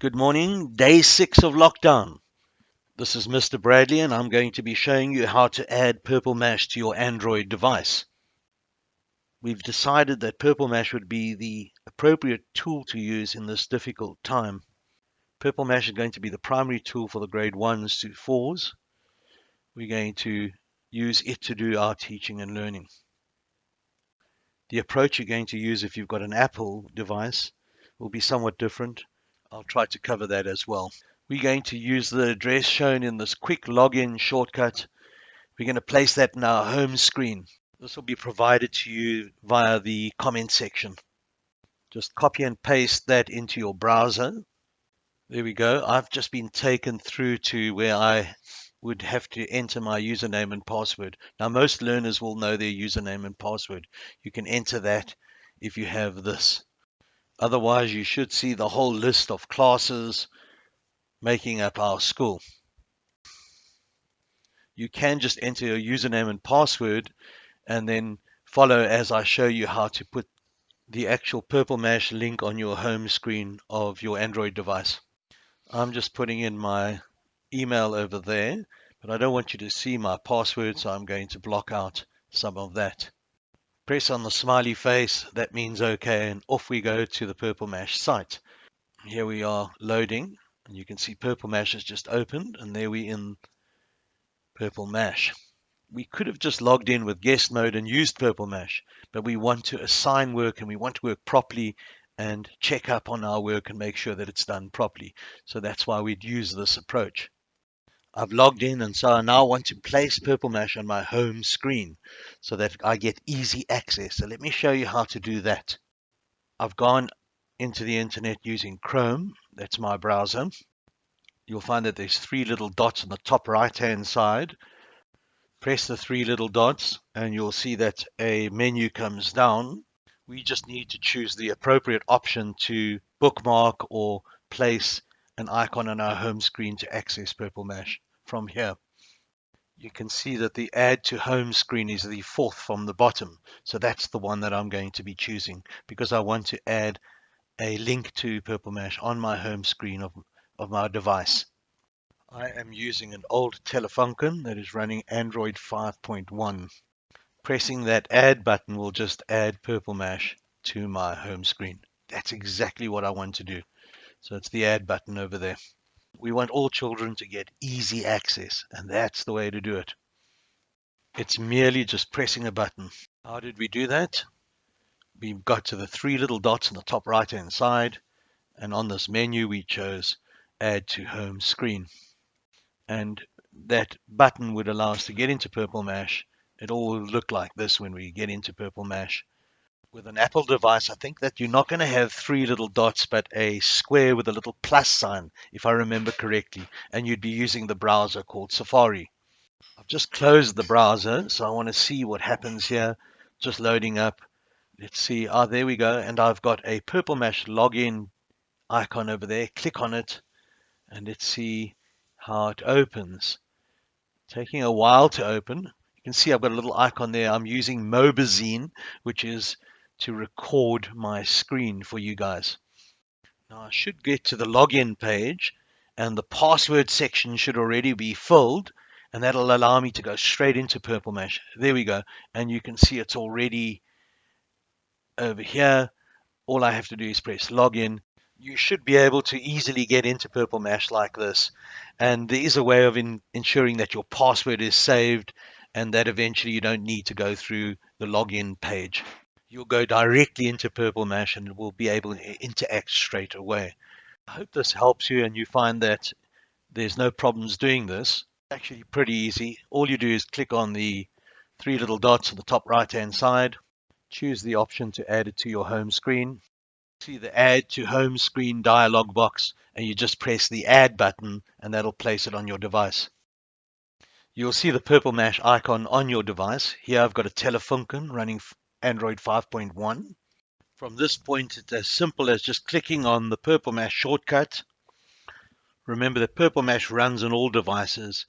Good morning, day six of lockdown. This is Mr. Bradley, and I'm going to be showing you how to add Purple Mash to your Android device. We've decided that Purple Mash would be the appropriate tool to use in this difficult time. Purple Mash is going to be the primary tool for the grade 1s to 4s. We're going to use it to do our teaching and learning. The approach you're going to use if you've got an Apple device will be somewhat different. I'll try to cover that as well. We're going to use the address shown in this quick login shortcut. We're going to place that in our home screen. This will be provided to you via the comment section. Just copy and paste that into your browser. There we go. I've just been taken through to where I would have to enter my username and password. Now, most learners will know their username and password. You can enter that if you have this. Otherwise, you should see the whole list of classes making up our school. You can just enter your username and password and then follow as I show you how to put the actual Purple Mash link on your home screen of your Android device. I'm just putting in my email over there, but I don't want you to see my password, so I'm going to block out some of that. Press on the smiley face, that means OK, and off we go to the Purple Mash site. Here we are loading, and you can see Purple Mash has just opened, and there we in Purple Mash. We could have just logged in with guest mode and used Purple Mash, but we want to assign work and we want to work properly and check up on our work and make sure that it's done properly. So that's why we'd use this approach. I've logged in and so I now want to place Purple Mash on my home screen so that I get easy access. So let me show you how to do that. I've gone into the internet using Chrome. That's my browser. You'll find that there's three little dots on the top right hand side. Press the three little dots and you'll see that a menu comes down. We just need to choose the appropriate option to bookmark or place an icon on our home screen to access Purple Mash from here. You can see that the add to home screen is the fourth from the bottom. So that's the one that I'm going to be choosing because I want to add a link to Purple Mash on my home screen of, of my device. I am using an old Telefunken that is running Android 5.1. Pressing that add button will just add Purple Mash to my home screen. That's exactly what I want to do. So it's the add button over there. We want all children to get easy access, and that's the way to do it. It's merely just pressing a button. How did we do that? We got to the three little dots on the top right hand side, and on this menu we chose Add to Home Screen. And that button would allow us to get into Purple Mash. It all will look like this when we get into Purple Mash with an Apple device, I think that you're not going to have three little dots, but a square with a little plus sign, if I remember correctly, and you'd be using the browser called Safari. I've just closed the browser, so I want to see what happens here. Just loading up. Let's see. Ah, there we go. And I've got a Purple Mash login icon over there. Click on it, and let's see how it opens. Taking a while to open. You can see I've got a little icon there. I'm using Mobizen, which is to record my screen for you guys. Now I should get to the login page and the password section should already be filled and that'll allow me to go straight into Purple Mash. There we go. And you can see it's already over here. All I have to do is press login. You should be able to easily get into Purple Mash like this. And there is a way of in, ensuring that your password is saved and that eventually you don't need to go through the login page you'll go directly into Purple Mash and will be able to interact straight away. I hope this helps you and you find that there's no problems doing this. Actually pretty easy. All you do is click on the three little dots on the top right hand side. Choose the option to add it to your home screen. See the add to home screen dialog box and you just press the add button and that'll place it on your device. You'll see the purple mash icon on your device. Here I've got a Telefunken running Android 5.1. From this point, it's as simple as just clicking on the Purple Mash shortcut. Remember that Purple Mash runs on all devices,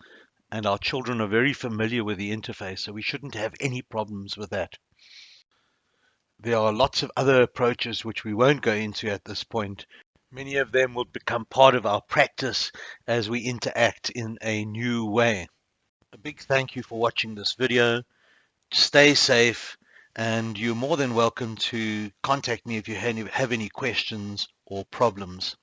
and our children are very familiar with the interface, so we shouldn't have any problems with that. There are lots of other approaches which we won't go into at this point, Many of them will become part of our practice as we interact in a new way. A big thank you for watching this video. Stay safe and you're more than welcome to contact me if you have any questions or problems.